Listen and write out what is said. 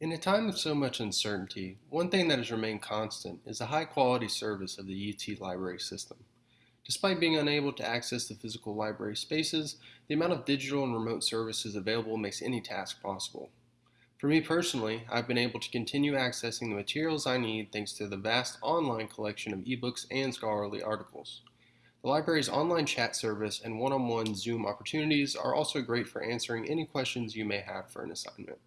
In a time of so much uncertainty, one thing that has remained constant is the high quality service of the UT library system. Despite being unable to access the physical library spaces, the amount of digital and remote services available makes any task possible. For me personally, I've been able to continue accessing the materials I need thanks to the vast online collection of ebooks and scholarly articles. The library's online chat service and one-on-one -on -one Zoom opportunities are also great for answering any questions you may have for an assignment.